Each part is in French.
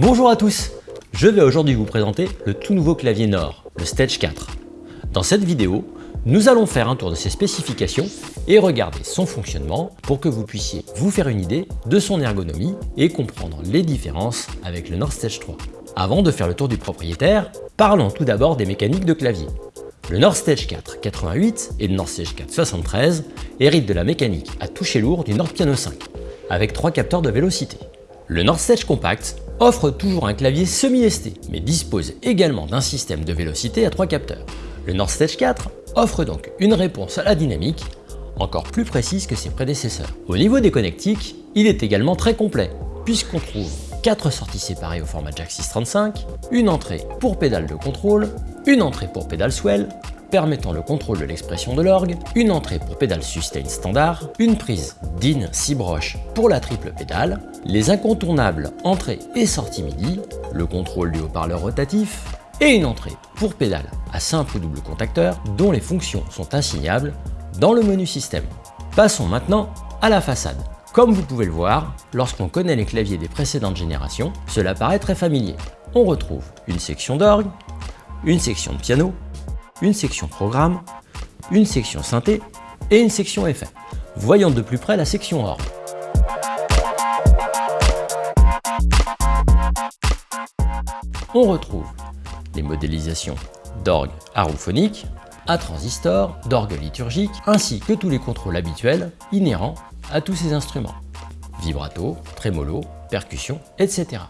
Bonjour à tous Je vais aujourd'hui vous présenter le tout nouveau clavier Nord, le Stage 4. Dans cette vidéo, nous allons faire un tour de ses spécifications et regarder son fonctionnement pour que vous puissiez vous faire une idée de son ergonomie et comprendre les différences avec le Nord Stage 3. Avant de faire le tour du propriétaire, parlons tout d'abord des mécaniques de clavier. Le Nord Stage 4 88 et le Nord Stage 4 73 héritent de la mécanique à toucher lourd du Nord Piano 5, avec trois capteurs de vélocité. Le Nord Stage Compact offre toujours un clavier semi-ST, mais dispose également d'un système de vélocité à trois capteurs. Le Nord Stage 4 offre donc une réponse à la dynamique encore plus précise que ses prédécesseurs. Au niveau des connectiques, il est également très complet, puisqu'on trouve 4 sorties séparées au format jack 635, une entrée pour pédale de contrôle, une entrée pour pédale swell, permettant le contrôle de l'expression de l'orgue, une entrée pour pédale sustain standard, une prise DIN 6 broches pour la triple pédale, les incontournables entrée et sortie MIDI, le contrôle du haut-parleur rotatif, et une entrée pour pédale à simple ou double contacteur dont les fonctions sont assignables dans le menu système. Passons maintenant à la façade. Comme vous pouvez le voir, lorsqu'on connaît les claviers des précédentes générations, cela paraît très familier. On retrouve une section d'orgue, une section de piano, une section programme, une section synthé et une section effet. Voyons de plus près la section orgue. On retrouve les modélisations d'orgue arophonique, à transistor, d'orgue liturgique, ainsi que tous les contrôles habituels inhérents à tous ces instruments. Vibrato, trémolo, percussion, etc.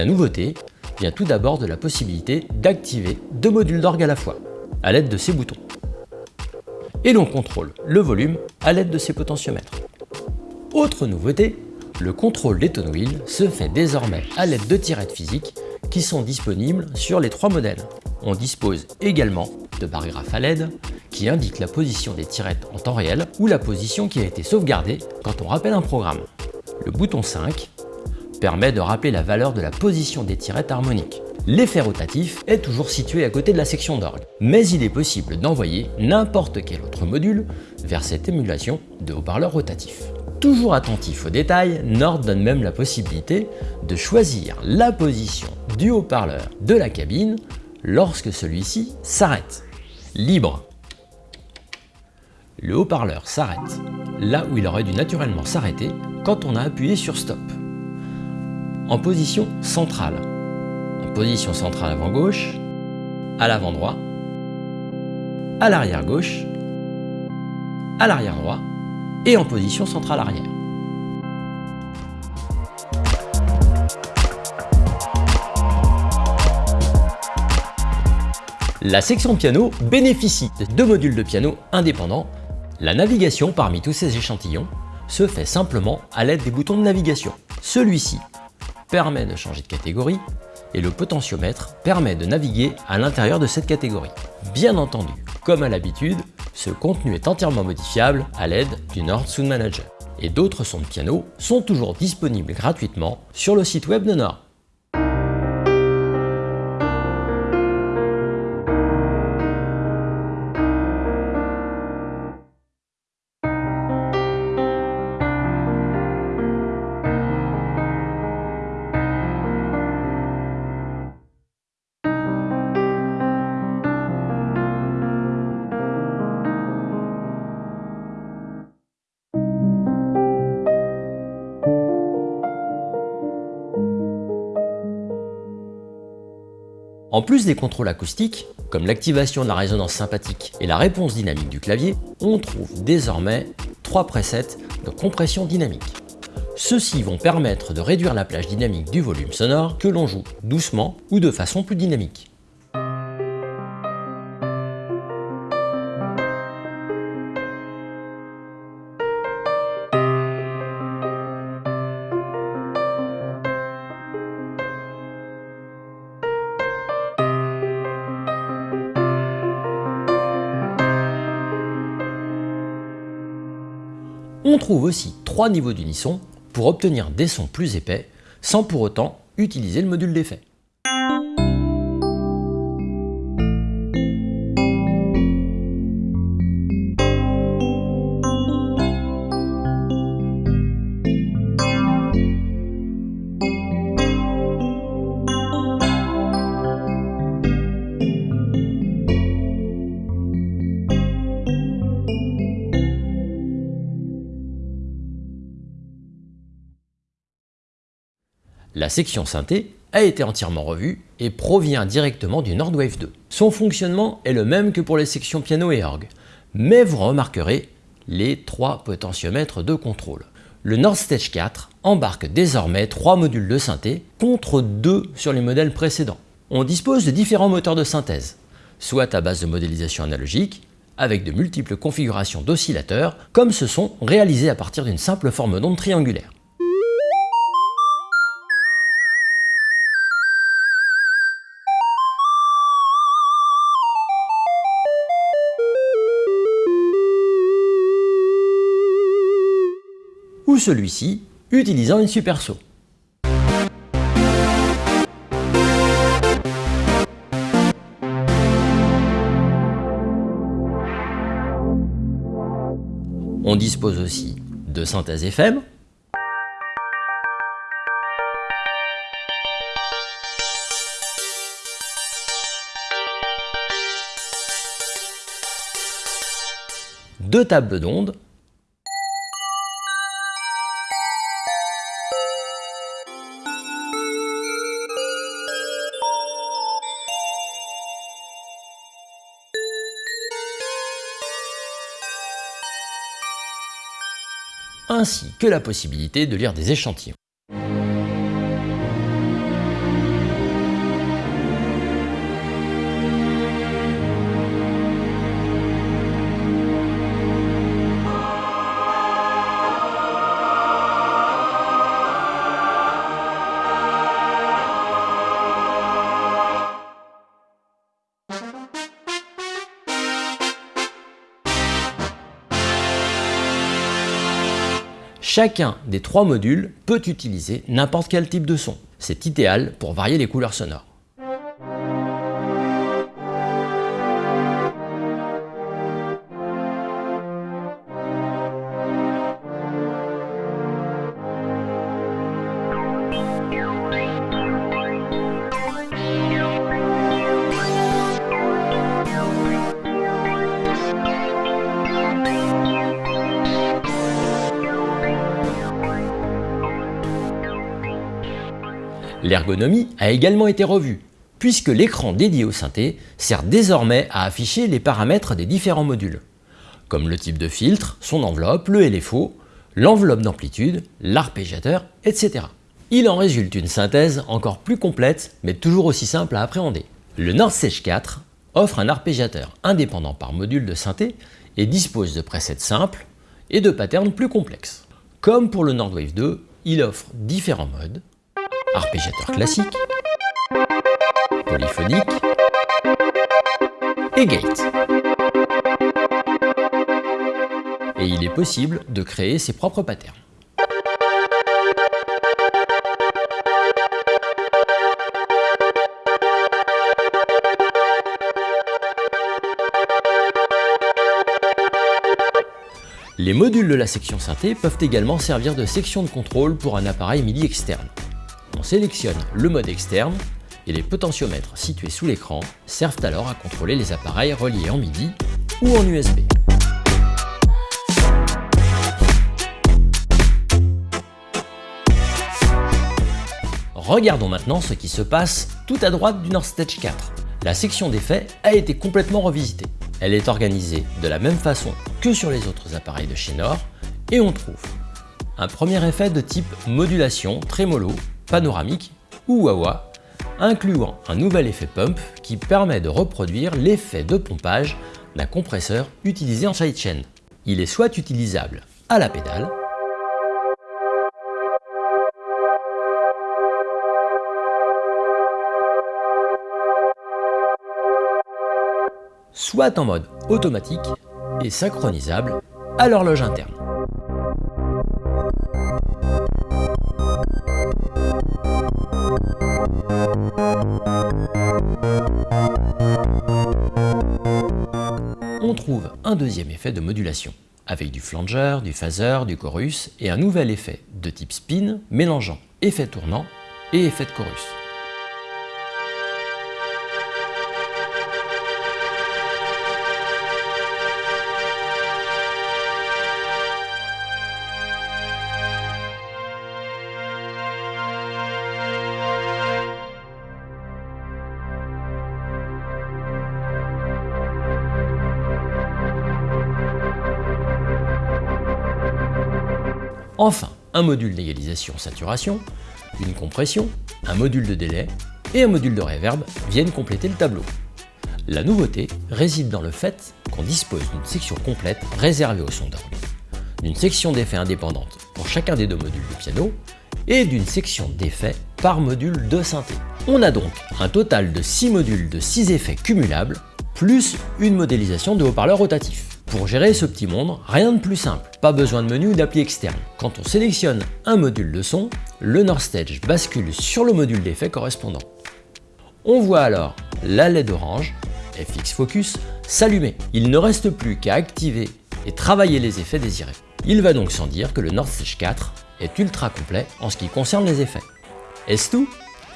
La nouveauté vient tout d'abord de la possibilité d'activer deux modules d'orgue à la fois, à l'aide de ces boutons. Et l'on contrôle le volume à l'aide de ces potentiomètres. Autre nouveauté, le contrôle des tone wheels se fait désormais à l'aide de tirettes physiques qui sont disponibles sur les trois modèles. On dispose également de paragraphes à LED qui indiquent la position des tirettes en temps réel ou la position qui a été sauvegardée quand on rappelle un programme. Le bouton 5 permet de rappeler la valeur de la position des tirettes harmoniques. L'effet rotatif est toujours situé à côté de la section d'orgue, mais il est possible d'envoyer n'importe quel autre module vers cette émulation de haut-parleur rotatif. Toujours attentif aux détails, Nord donne même la possibilité de choisir la position du haut-parleur de la cabine lorsque celui-ci s'arrête. Libre. Le haut-parleur s'arrête là où il aurait dû naturellement s'arrêter quand on a appuyé sur Stop en position centrale. En position centrale avant gauche, à l'avant droit, à l'arrière gauche, à l'arrière droit et en position centrale arrière. La section piano bénéficie de deux modules de piano indépendants. La navigation parmi tous ces échantillons se fait simplement à l'aide des boutons de navigation. Celui-ci permet de changer de catégorie et le potentiomètre permet de naviguer à l'intérieur de cette catégorie. Bien entendu, comme à l'habitude, ce contenu est entièrement modifiable à l'aide du Nord Sound Manager. Et d'autres sons de piano sont toujours disponibles gratuitement sur le site web de Nord. En plus des contrôles acoustiques, comme l'activation de la résonance sympathique et la réponse dynamique du clavier, on trouve désormais trois presets de compression dynamique. Ceux-ci vont permettre de réduire la plage dynamique du volume sonore que l'on joue doucement ou de façon plus dynamique. Trouve aussi trois niveaux d'unisson pour obtenir des sons plus épais sans pour autant utiliser le module d'effet. La section synthé a été entièrement revue et provient directement du Nordwave 2. Son fonctionnement est le même que pour les sections piano et orgue, mais vous remarquerez les trois potentiomètres de contrôle. Le Nord Stage 4 embarque désormais trois modules de synthé contre deux sur les modèles précédents. On dispose de différents moteurs de synthèse, soit à base de modélisation analogique, avec de multiples configurations d'oscillateurs, comme ce sont réalisés à partir d'une simple forme d'onde triangulaire. Celui-ci utilisant une super saut. On dispose aussi de synthèse FM, deux tables d'ondes ainsi que la possibilité de lire des échantillons. Chacun des trois modules peut utiliser n'importe quel type de son. C'est idéal pour varier les couleurs sonores. L'ergonomie a également été revue, puisque l'écran dédié au synthé sert désormais à afficher les paramètres des différents modules, comme le type de filtre, son enveloppe, le LFO, l'enveloppe d'amplitude, l'arpégiateur, etc. Il en résulte une synthèse encore plus complète, mais toujours aussi simple à appréhender. Le Nord Stage 4 offre un arpégiateur indépendant par module de synthé et dispose de presets simples et de patterns plus complexes. Comme pour le Nordwave 2, il offre différents modes, arpégiateur classique, polyphonique et gate. Et il est possible de créer ses propres patterns. Les modules de la section synthé peuvent également servir de section de contrôle pour un appareil MIDI externe. On sélectionne le mode externe et les potentiomètres situés sous l'écran servent alors à contrôler les appareils reliés en MIDI ou en USB. Regardons maintenant ce qui se passe tout à droite du North Stage 4. La section d'effets a été complètement revisitée. Elle est organisée de la même façon que sur les autres appareils de chez Nord et on trouve un premier effet de type modulation, trémolo, panoramique ou wah incluant un nouvel effet pump qui permet de reproduire l'effet de pompage d'un compresseur utilisé en sidechain. Il est soit utilisable à la pédale, soit en mode automatique et synchronisable à l'horloge interne. Un deuxième effet de modulation, avec du flanger, du phaser, du chorus et un nouvel effet de type spin mélangeant effet tournant et effet de chorus. Enfin, un module d'égalisation saturation, une compression, un module de délai et un module de reverb viennent compléter le tableau. La nouveauté réside dans le fait qu'on dispose d'une section complète réservée au son d'orgue, d'une section d'effets indépendante pour chacun des deux modules de piano et d'une section d'effets par module de synthé. On a donc un total de 6 modules de 6 effets cumulables, plus une modélisation de haut-parleurs rotatifs. Pour gérer ce petit monde, rien de plus simple, pas besoin de menu ou d'appli externe. Quand on sélectionne un module de son, le North Stage bascule sur le module d'effet correspondant. On voit alors la LED orange, FX Focus, s'allumer. Il ne reste plus qu'à activer et travailler les effets désirés. Il va donc sans dire que le North Stage 4 est ultra complet en ce qui concerne les effets. Est-ce tout?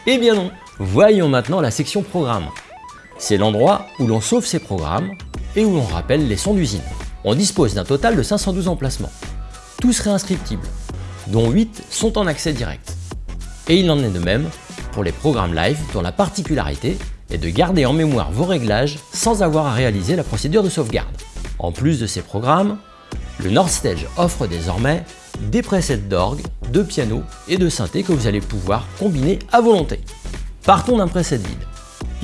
Eh bien non Voyons maintenant la section programme. C'est l'endroit où l'on sauve ses programmes et où l'on rappelle les sons d'usine. On dispose d'un total de 512 emplacements, tous réinscriptibles, dont 8 sont en accès direct. Et il en est de même pour les programmes live dont la particularité est de garder en mémoire vos réglages sans avoir à réaliser la procédure de sauvegarde. En plus de ces programmes, le North Stage offre désormais des presets d'orgue, de piano et de synthé que vous allez pouvoir combiner à volonté. Partons d'un preset vide.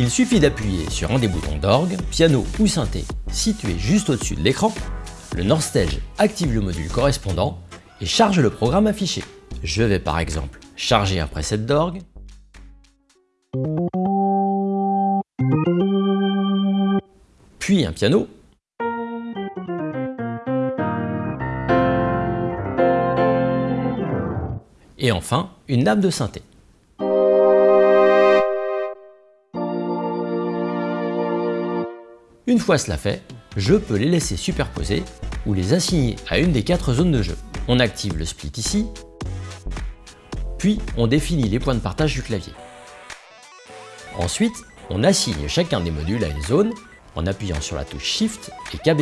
Il suffit d'appuyer sur un des boutons d'orgue, piano ou synthé situé juste au-dessus de l'écran. Le North Stage active le module correspondant et charge le programme affiché. Je vais par exemple charger un preset d'orgue, puis un piano, et enfin une nappe de synthé. Une fois cela fait, je peux les laisser superposer ou les assigner à une des quatre zones de jeu. On active le split ici, puis on définit les points de partage du clavier. Ensuite, on assigne chacun des modules à une zone en appuyant sur la touche Shift et KB.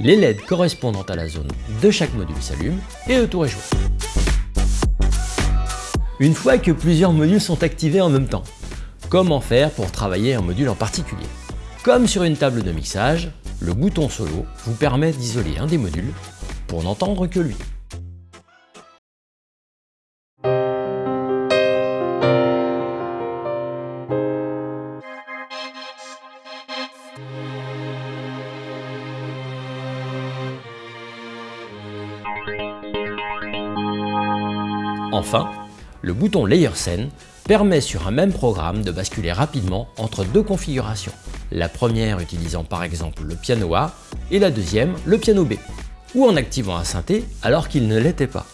Les LED correspondant à la zone de chaque module s'allument et le tour est joué. Une fois que plusieurs modules sont activés en même temps, comment faire pour travailler un module en particulier? Comme sur une table de mixage, le bouton solo vous permet d'isoler un des modules pour n'entendre que lui. Enfin, le bouton Layer Scene permet sur un même programme de basculer rapidement entre deux configurations, la première utilisant par exemple le piano A et la deuxième le piano B, ou en activant un synthé alors qu'il ne l'était pas.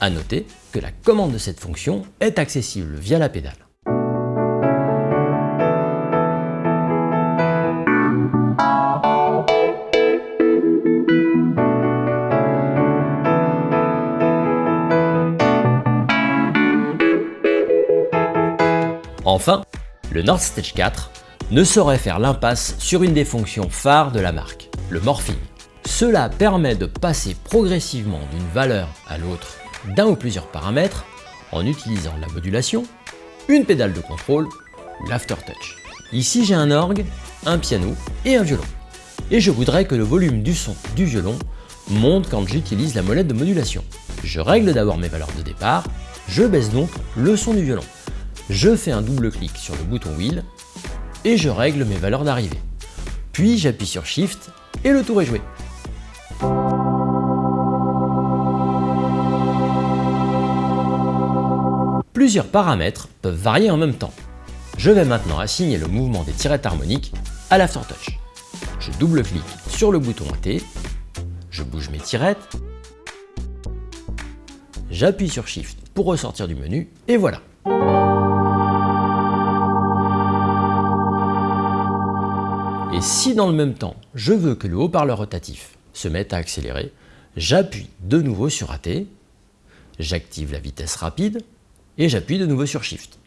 A noter que la commande de cette fonction est accessible via la pédale. Enfin, le North Stage 4 ne saurait faire l'impasse sur une des fonctions phares de la marque, le morphing. Cela permet de passer progressivement d'une valeur à l'autre d'un ou plusieurs paramètres en utilisant la modulation, une pédale de contrôle ou l'aftertouch. Ici j'ai un orgue, un piano et un violon. Et je voudrais que le volume du son du violon monte quand j'utilise la molette de modulation. Je règle d'abord mes valeurs de départ, je baisse donc le son du violon. Je fais un double clic sur le bouton Wheel et je règle mes valeurs d'arrivée. Puis j'appuie sur Shift et le tour est joué. Plusieurs paramètres peuvent varier en même temps. Je vais maintenant assigner le mouvement des tirettes harmoniques à l'aftertouch. Je double-clique sur le bouton AT, je bouge mes tirettes, j'appuie sur Shift pour ressortir du menu, et voilà. Et si dans le même temps, je veux que le haut-parleur rotatif se mette à accélérer, j'appuie de nouveau sur AT, j'active la vitesse rapide et j'appuie de nouveau sur Shift.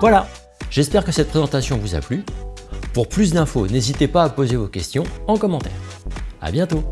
Voilà, j'espère que cette présentation vous a plu. Pour plus d'infos, n'hésitez pas à poser vos questions en commentaire. A bientôt